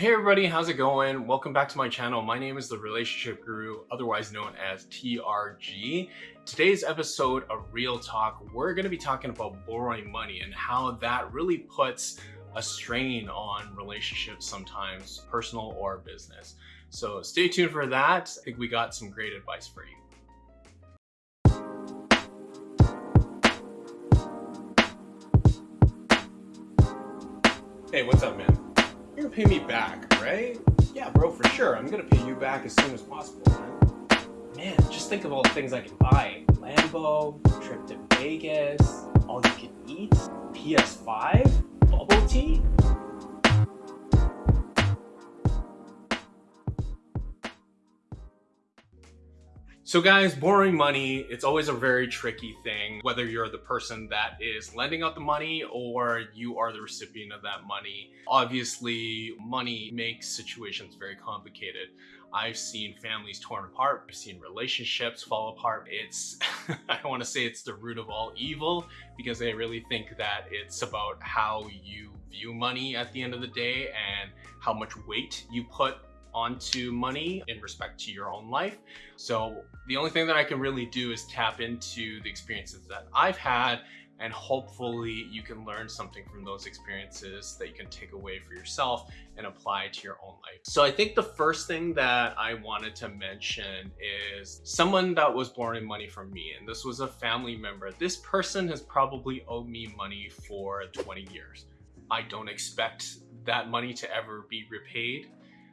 Hey everybody, how's it going? Welcome back to my channel. My name is The Relationship Guru, otherwise known as TRG. Today's episode of Real Talk, we're going to be talking about borrowing money and how that really puts a strain on relationships sometimes, personal or business. So stay tuned for that. I think we got some great advice for you. Hey, what's up, man? You're gonna pay me back, right? Yeah, bro, for sure. I'm gonna pay you back as soon as possible, man. Man, just think of all the things I can buy. Lambo, trip to Vegas, all you can eat, PS5, bubble tea. So guys, borrowing money, it's always a very tricky thing, whether you're the person that is lending out the money or you are the recipient of that money. Obviously, money makes situations very complicated. I've seen families torn apart. I've seen relationships fall apart. It's, I don't want to say it's the root of all evil because I really think that it's about how you view money at the end of the day and how much weight you put onto money in respect to your own life. So the only thing that I can really do is tap into the experiences that I've had and hopefully you can learn something from those experiences that you can take away for yourself and apply to your own life. So I think the first thing that I wanted to mention is someone that was borrowing money from me and this was a family member. This person has probably owed me money for 20 years. I don't expect that money to ever be repaid.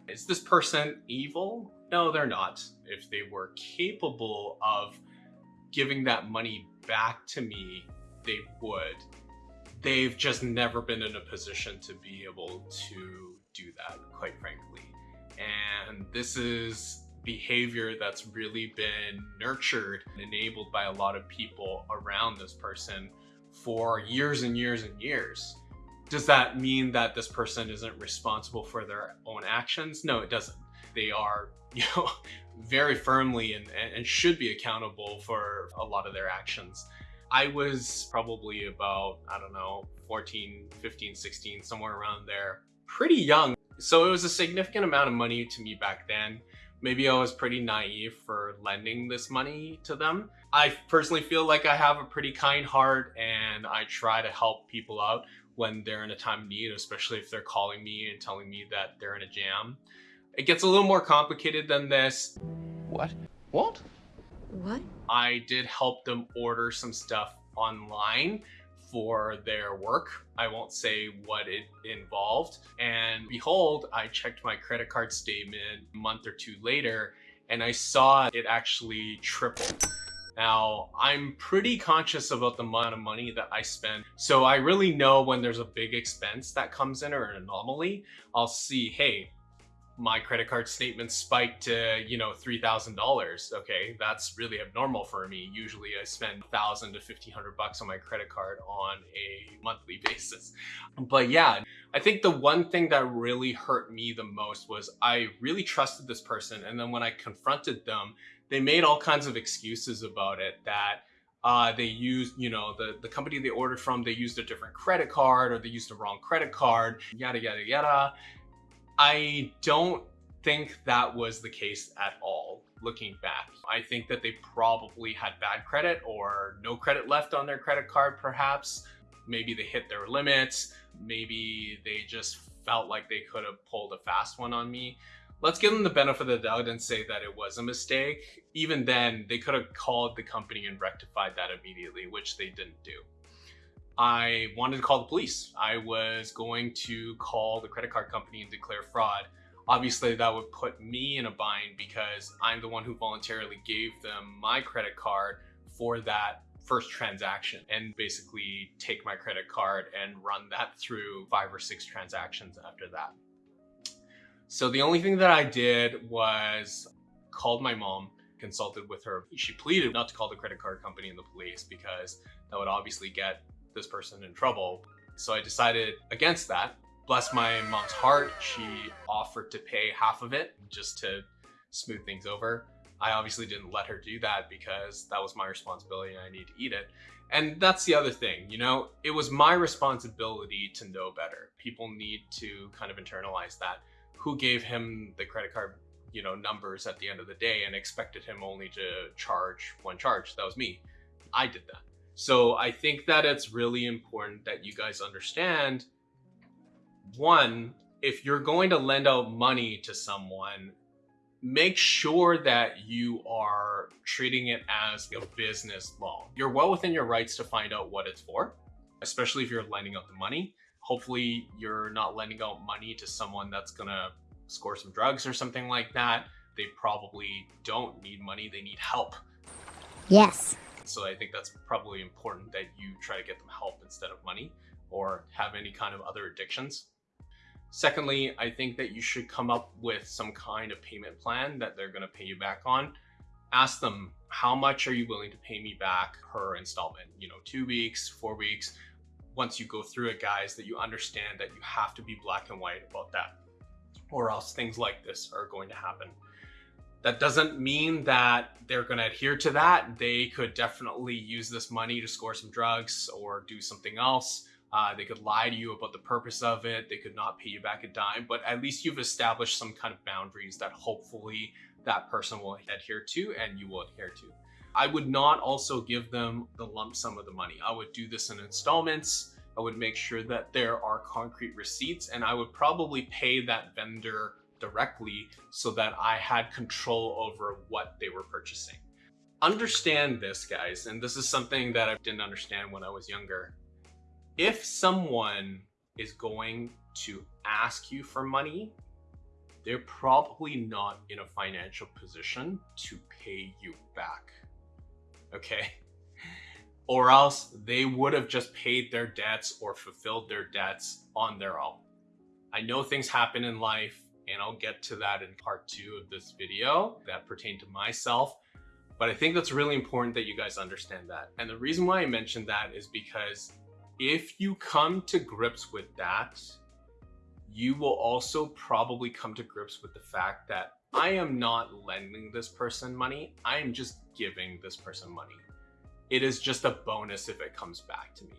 Is this person evil? No, they're not. If they were capable of giving that money back to me, they would. They've just never been in a position to be able to do that, quite frankly. And this is behavior that's really been nurtured and enabled by a lot of people around this person for years and years and years. Does that mean that this person isn't responsible for their own actions? No, it doesn't. They are, you know, very firmly and, and should be accountable for a lot of their actions. I was probably about, I don't know, 14, 15, 16, somewhere around there, pretty young. So it was a significant amount of money to me back then. Maybe I was pretty naive for lending this money to them. I personally feel like I have a pretty kind heart and I try to help people out when they're in a time of need, especially if they're calling me and telling me that they're in a jam. It gets a little more complicated than this. What? What? What? I did help them order some stuff online for their work. I won't say what it involved. And behold, I checked my credit card statement a month or two later and I saw it actually tripled. Now, I'm pretty conscious about the amount of money that I spend. So I really know when there's a big expense that comes in or an anomaly, I'll see, hey, my credit card statement spiked to, you know, $3,000. Okay, that's really abnormal for me. Usually I spend 1000 to 1500 bucks on my credit card on a monthly basis. But yeah, I think the one thing that really hurt me the most was I really trusted this person. And then when I confronted them, they made all kinds of excuses about it that uh, they used, you know, the, the company they ordered from, they used a different credit card or they used the wrong credit card, yada, yada, yada. I don't think that was the case at all looking back. I think that they probably had bad credit or no credit left on their credit card perhaps. Maybe they hit their limits. Maybe they just felt like they could have pulled a fast one on me let's give them the benefit of the doubt and say that it was a mistake. Even then, they could have called the company and rectified that immediately, which they didn't do. I wanted to call the police. I was going to call the credit card company and declare fraud. Obviously, that would put me in a bind because I'm the one who voluntarily gave them my credit card for that first transaction and basically take my credit card and run that through five or six transactions after that. So the only thing that I did was called my mom, consulted with her. She pleaded not to call the credit card company and the police because that would obviously get this person in trouble. So I decided against that. Bless my mom's heart, she offered to pay half of it just to smooth things over. I obviously didn't let her do that because that was my responsibility and I need to eat it. And that's the other thing, you know, it was my responsibility to know better. People need to kind of internalize that who gave him the credit card you know numbers at the end of the day and expected him only to charge one charge. That was me. I did that. So i think that it's really important that you guys understand one if you're going to lend out money to someone make sure that you are treating it as a business loan. You're well within your rights to find out what it's for especially if you're lending out the money hopefully you're not lending out money to someone that's gonna score some drugs or something like that, they probably don't need money, they need help. Yes. So I think that's probably important that you try to get them help instead of money or have any kind of other addictions. Secondly, I think that you should come up with some kind of payment plan that they're going to pay you back on. Ask them, how much are you willing to pay me back per installment? You know, two weeks, four weeks. Once you go through it, guys, that you understand that you have to be black and white about that or else things like this are going to happen. That doesn't mean that they're going to adhere to that. They could definitely use this money to score some drugs or do something else. Uh, they could lie to you about the purpose of it. They could not pay you back a dime, but at least you've established some kind of boundaries that hopefully that person will adhere to and you will adhere to. I would not also give them the lump sum of the money. I would do this in installments I would make sure that there are concrete receipts and I would probably pay that vendor directly so that I had control over what they were purchasing. Understand this, guys, and this is something that I didn't understand when I was younger. If someone is going to ask you for money, they're probably not in a financial position to pay you back. Okay? or else they would have just paid their debts or fulfilled their debts on their own. I know things happen in life and I'll get to that in part two of this video that pertain to myself. But I think that's really important that you guys understand that. And the reason why I mentioned that is because if you come to grips with that, you will also probably come to grips with the fact that I am not lending this person money. I am just giving this person money it is just a bonus if it comes back to me.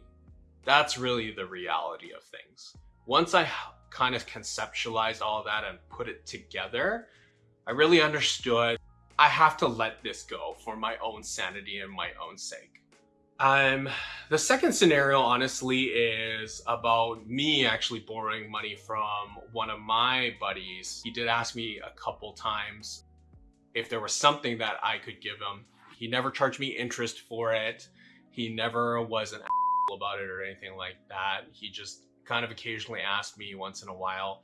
That's really the reality of things. Once I kind of conceptualized all that and put it together, I really understood I have to let this go for my own sanity and my own sake. Um, the second scenario, honestly, is about me actually borrowing money from one of my buddies. He did ask me a couple times if there was something that I could give him he never charged me interest for it. He never was an about it or anything like that. He just kind of occasionally asked me once in a while.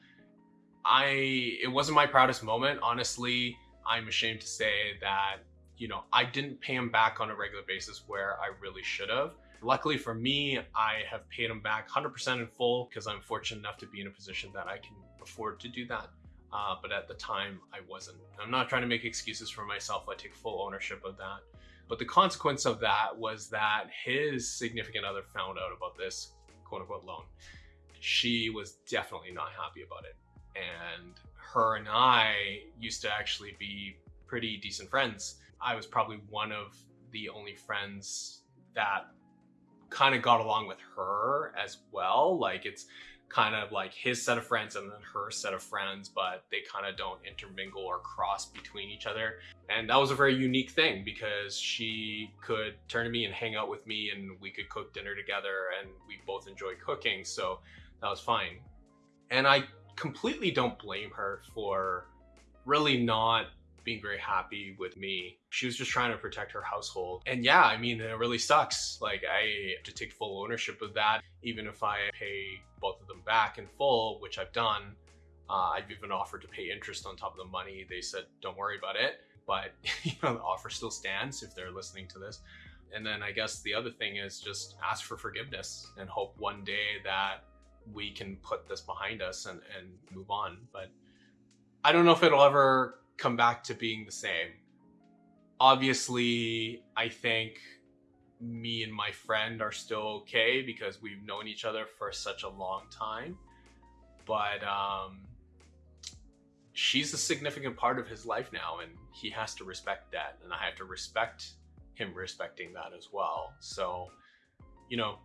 I it wasn't my proudest moment, honestly. I'm ashamed to say that, you know, I didn't pay him back on a regular basis where I really should have. Luckily for me, I have paid him back 100% in full because I'm fortunate enough to be in a position that I can afford to do that. Uh, but at the time, I wasn't. I'm not trying to make excuses for myself. I take full ownership of that. But the consequence of that was that his significant other found out about this quote unquote loan. She was definitely not happy about it. And her and I used to actually be pretty decent friends. I was probably one of the only friends that kind of got along with her as well. Like it's kind of like his set of friends and then her set of friends, but they kind of don't intermingle or cross between each other. And that was a very unique thing because she could turn to me and hang out with me and we could cook dinner together and we both enjoy cooking. So that was fine. And I completely don't blame her for really not being very happy with me. She was just trying to protect her household. And yeah, I mean, it really sucks. Like, I have to take full ownership of that. Even if I pay both of them back in full, which I've done, uh, I've even offered to pay interest on top of the money. They said, don't worry about it. But, you know, the offer still stands if they're listening to this. And then I guess the other thing is just ask for forgiveness and hope one day that we can put this behind us and, and move on. But I don't know if it'll ever come back to being the same. Obviously, I think me and my friend are still okay because we've known each other for such a long time. But um, she's a significant part of his life now, and he has to respect that. And I have to respect him respecting that as well. So, you know,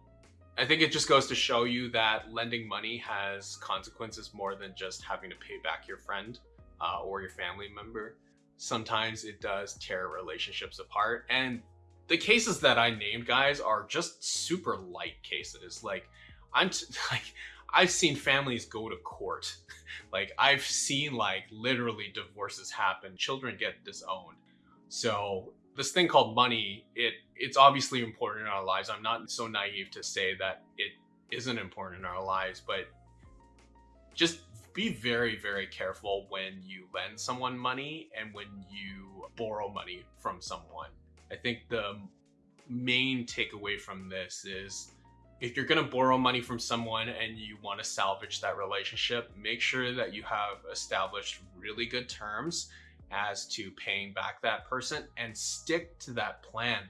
I think it just goes to show you that lending money has consequences more than just having to pay back your friend uh, or your family member. Sometimes it does tear relationships apart. And the cases that I named, guys, are just super light cases. Like, I'm like, I've seen families go to court. like, I've seen like literally divorces happen, children get disowned. So this thing called money, it it's obviously important in our lives. I'm not so naive to say that it isn't important in our lives, but just be very, very careful when you lend someone money and when you borrow money from someone. I think the main takeaway from this is if you're going to borrow money from someone and you want to salvage that relationship, make sure that you have established really good terms as to paying back that person and stick to that plan.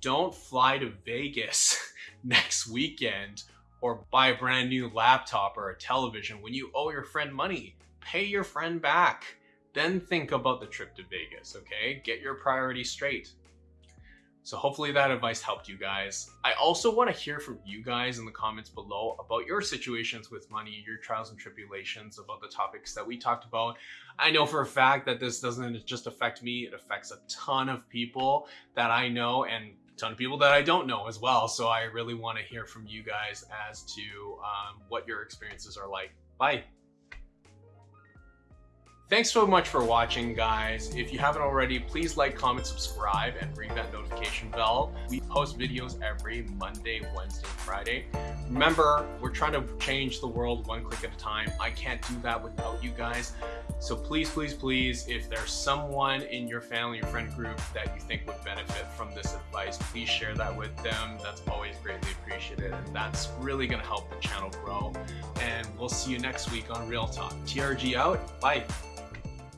Don't fly to Vegas next weekend or buy a brand new laptop or a television when you owe your friend money. Pay your friend back. Then think about the trip to Vegas, okay? Get your priorities straight. So hopefully that advice helped you guys. I also want to hear from you guys in the comments below about your situations with money, your trials and tribulations, about the topics that we talked about. I know for a fact that this doesn't just affect me, it affects a ton of people that I know and ton of people that I don't know as well. So I really want to hear from you guys as to um, what your experiences are like. Bye. Thanks so much for watching, guys. If you haven't already, please like, comment, subscribe, and ring that notification bell. We post videos every Monday, Wednesday, Friday. Remember, we're trying to change the world one click at a time. I can't do that without you guys. So please, please, please, if there's someone in your family or friend group that you think would benefit from this advice, please share that with them. That's always greatly appreciated. And that's really going to help the channel grow. And we'll see you next week on Real Talk. TRG out. Bye.